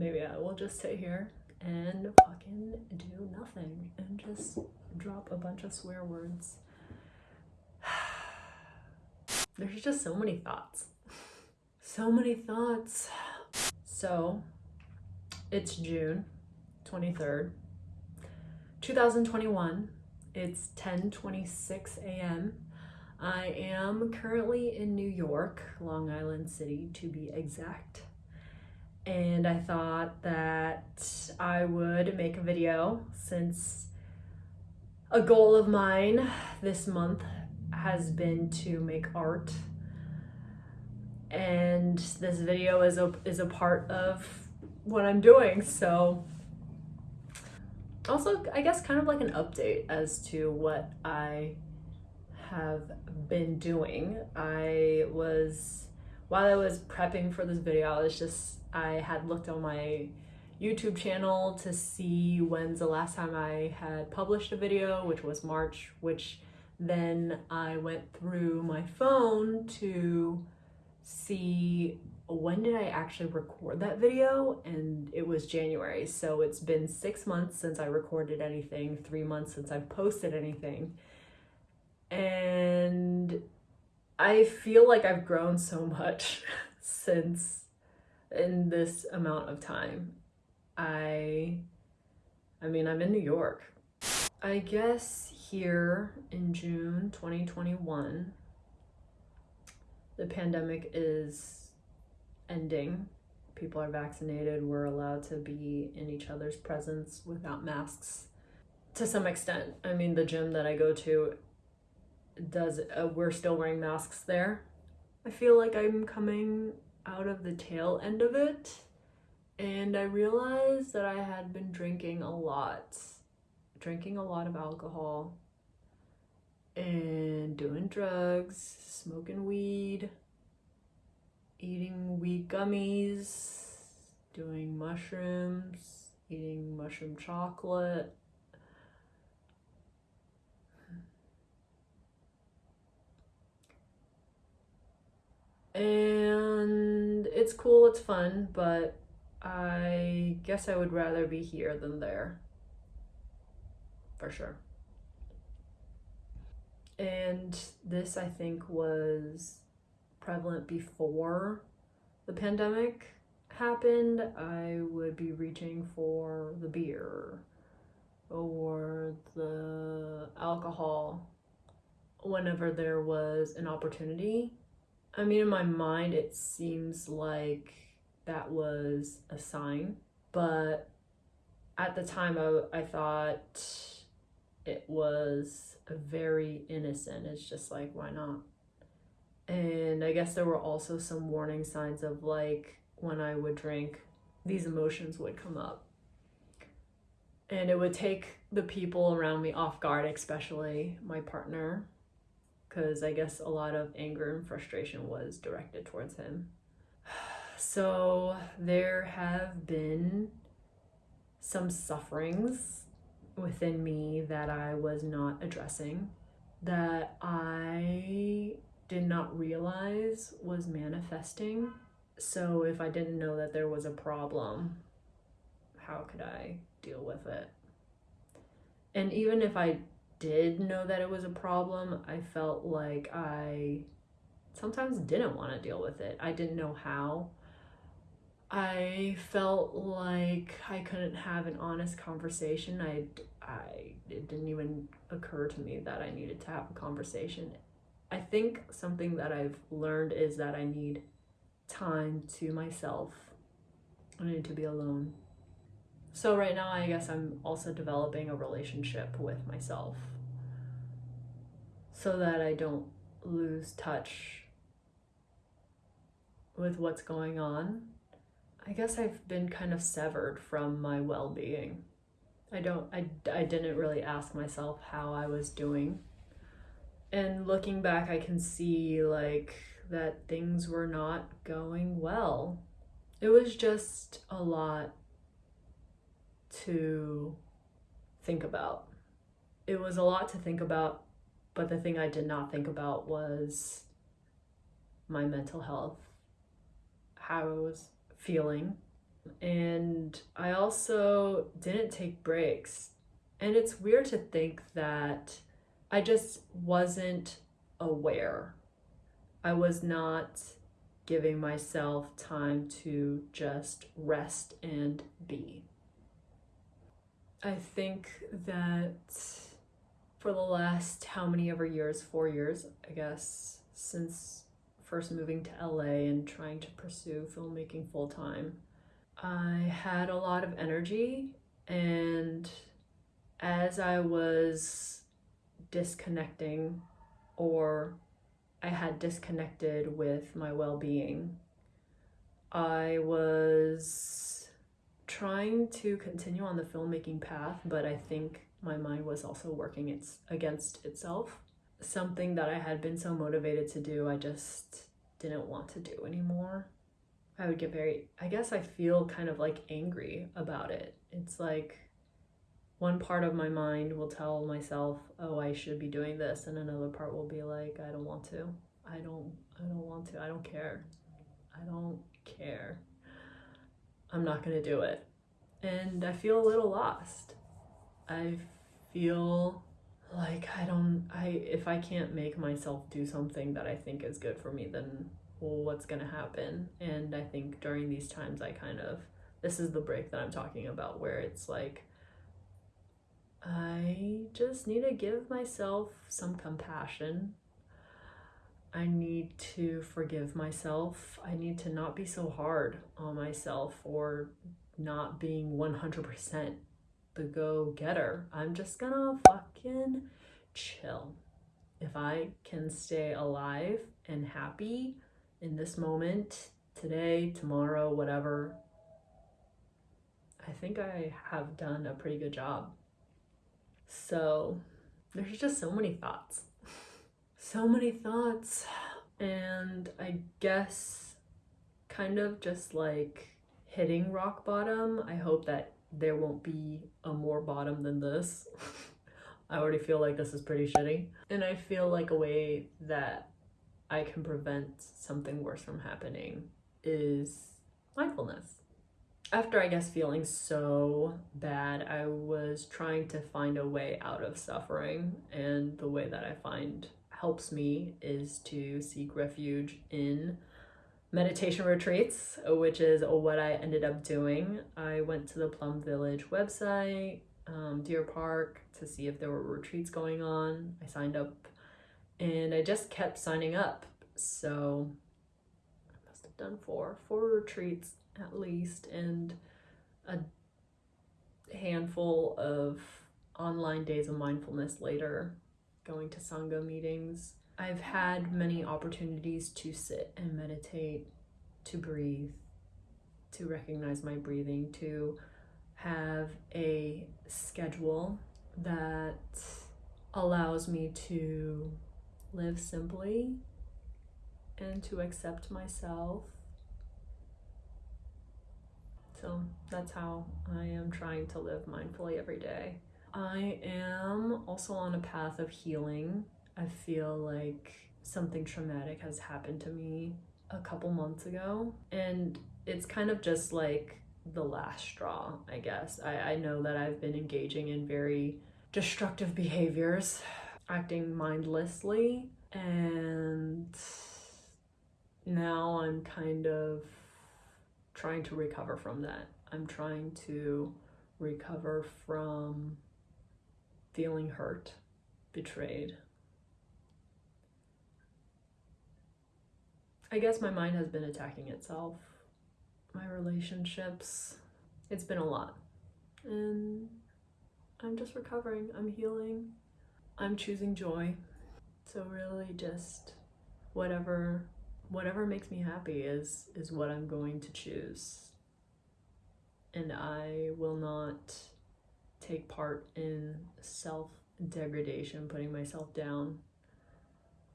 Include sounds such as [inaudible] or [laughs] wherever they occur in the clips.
maybe I will just sit here and fucking do nothing and just drop a bunch of swear words. [sighs] There's just so many thoughts. So many thoughts. So, it's June 23rd, 2021. It's 10:26 a.m. I am currently in New York, Long Island City to be exact. And I thought that I would make a video since a goal of mine this month has been to make art. And this video is a is a part of what I'm doing. So also I guess kind of like an update as to what I have been doing. I was, while I was prepping for this video, I was just, I had looked on my YouTube channel to see when's the last time I had published a video, which was March, which then I went through my phone to see when did I actually record that video and it was January. So it's been six months since I recorded anything three months since I've posted anything. And I feel like I've grown so much [laughs] since in this amount of time. I I mean, I'm in New York. I guess here in June 2021 the pandemic is ending. People are vaccinated. We're allowed to be in each other's presence without masks to some extent. I mean, the gym that I go to does uh, we're still wearing masks there. I feel like I'm coming out of the tail end of it and I realized that I had been drinking a lot, drinking a lot of alcohol and doing drugs, smoking weed, eating weed gummies, doing mushrooms, eating mushroom chocolate, and it's cool, it's fun, but I guess I would rather be here than there. For sure. And this, I think, was prevalent before the pandemic happened. I would be reaching for the beer or the alcohol whenever there was an opportunity I mean, in my mind, it seems like that was a sign, but at the time, I, I thought it was very innocent. It's just like, why not? And I guess there were also some warning signs of like when I would drink, these emotions would come up. And it would take the people around me off guard, especially my partner, because I guess a lot of anger and frustration was directed towards him. [sighs] So there have been some sufferings within me that I was not addressing that I did not realize was manifesting. So if I didn't know that there was a problem, how could I deal with it? And even if I did know that it was a problem, I felt like I sometimes didn't want to deal with it. I didn't know how. I felt like I couldn't have an honest conversation. I, I, it didn't even occur to me that I needed to have a conversation. I think something that I've learned is that I need time to myself. I need to be alone. So right now, I guess I'm also developing a relationship with myself so that I don't lose touch with what's going on. I guess I've been kind of severed from my well-being. I don't I, I didn't really ask myself how I was doing. And looking back I can see like that things were not going well. It was just a lot to think about. It was a lot to think about, but the thing I did not think about was my mental health, how I was feeling, And I also didn't take breaks. And it's weird to think that I just wasn't aware. I was not giving myself time to just rest and be. I think that for the last how many ever years, four years, I guess, since first moving to LA and trying to pursue filmmaking full time, I had a lot of energy. And as I was disconnecting or I had disconnected with my well being. I was trying to continue on the filmmaking path, but I think my mind was also working its, against itself. Something that I had been so motivated to do, I just didn't want to do anymore. I would get very, I guess I feel kind of like angry about it. It's like one part of my mind will tell myself, "Oh, I should be doing this," and another part will be like, "I don't want to. I don't I don't want to. I don't care. I don't care. I'm not going to do it." And I feel a little lost. I feel like I don't I if I can't make myself do something that I think is good for me, then what's going to happen? And I think during these times I kind of this is the break that I'm talking about where it's like I just need to give myself some compassion. I need to forgive myself. I need to not be so hard on myself for not being 100% the go getter. I'm just gonna fucking chill. If I can stay alive and happy in this moment, today, tomorrow, whatever, I think I have done a pretty good job. So there's just so many thoughts. [laughs] so many thoughts. And I guess kind of just like hitting rock bottom. I hope that there won't be a more bottom than this. [laughs] I already feel like this is pretty shitty. And I feel like a way that I can prevent something worse from happening is mindfulness after I guess feeling so bad, I was trying to find a way out of suffering. And the way that I find helps me is to seek refuge in meditation retreats, which is what I ended up doing. I went to the Plum Village website, um, Deer Park, to see if there were retreats going on. I signed up and I just kept signing up. So I must have done four, four retreats at least, and a handful of online days of mindfulness later, going to Sangha meetings. I've had many opportunities to sit and meditate, to breathe, to recognize my breathing, to have a schedule that allows me to live simply and to accept myself so that's how I am trying to live mindfully every day. I am also on a path of healing. I feel like something traumatic has happened to me a couple months ago, and it's kind of just like the last straw, I guess. I, I know that I've been engaging in very destructive behaviors, acting mindlessly, and now I'm kind of trying to recover from that. I'm trying to recover from feeling hurt, betrayed. I guess my mind has been attacking itself, my relationships. It's been a lot. And I'm just recovering, I'm healing, I'm choosing joy. So, really, just whatever whatever makes me happy is is what I'm going to choose. And I will not take part in self degradation, putting myself down.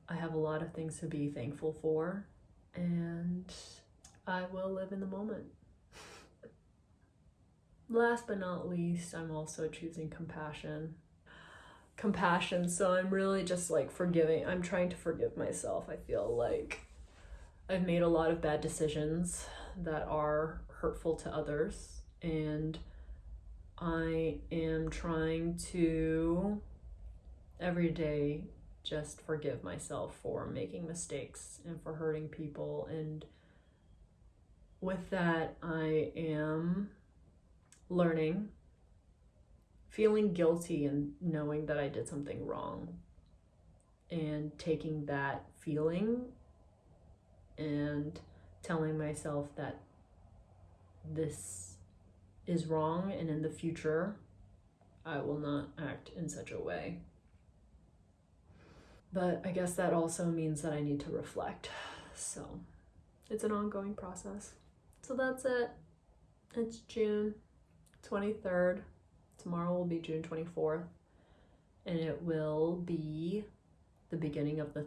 I have a lot of things to be thankful for, and I will live in the moment. Last but not least, I'm also choosing compassion. Compassion, so I'm really just like forgiving. I'm trying to forgive myself. I feel like I've made a lot of bad decisions that are hurtful to others. And I am trying to every day just forgive myself for making mistakes and for hurting people. And with that, I am learning, feeling guilty and knowing that I did something wrong, and taking that feeling and telling myself that this is wrong and in the future I will not act in such a way. But I guess that also means that I need to reflect. So it's an ongoing process. So that's it. It's June 23rd. Tomorrow will be June 24th. And it will be the beginning of the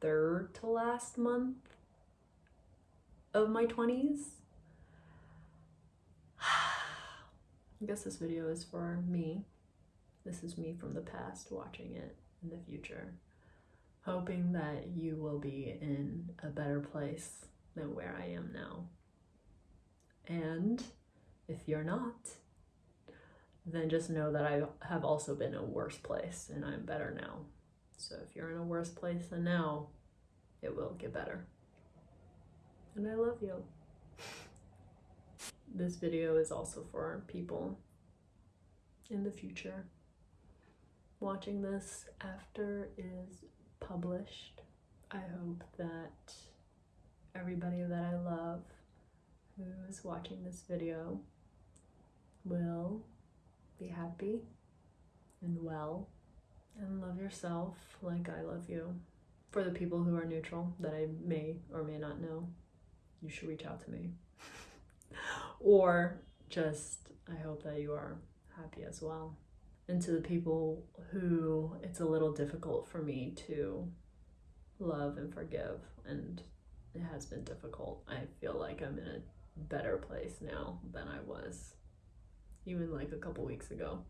third to last month of my 20s. [sighs] I guess this video is for me. This is me from the past watching it in the future. Hoping that you will be in a better place than where I am now. And if you're not, then just know that I have also been in a worse place and I'm better now. So if you're in a worse place than now, it will get better. And I love you. [laughs] This video is also for people in the future. Watching this after is published. I hope that everybody that I love who is watching this video will be happy and well and love yourself like I love you. For the people who are neutral that I may or may not know, you should reach out to me. [laughs] or just, I hope that you are happy as well. And to the people who it's a little difficult for me to love and forgive, and it has been difficult, I feel like I'm in a better place now than I was even like a couple weeks ago.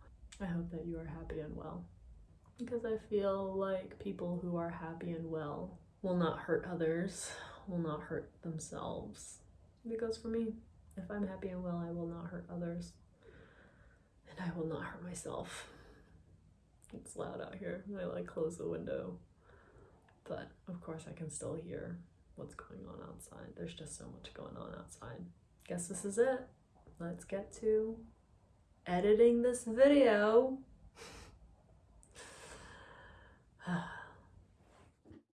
I hope that you are happy and well because I feel like people who are happy and well will not hurt others, will not hurt themselves. Because for me, if I'm happy and well, I will not hurt others and I will not hurt myself. It's loud out here. I like close the window. But of course, I can still hear what's going on outside. There's just so much going on outside. Guess this is it. Let's get to editing this video.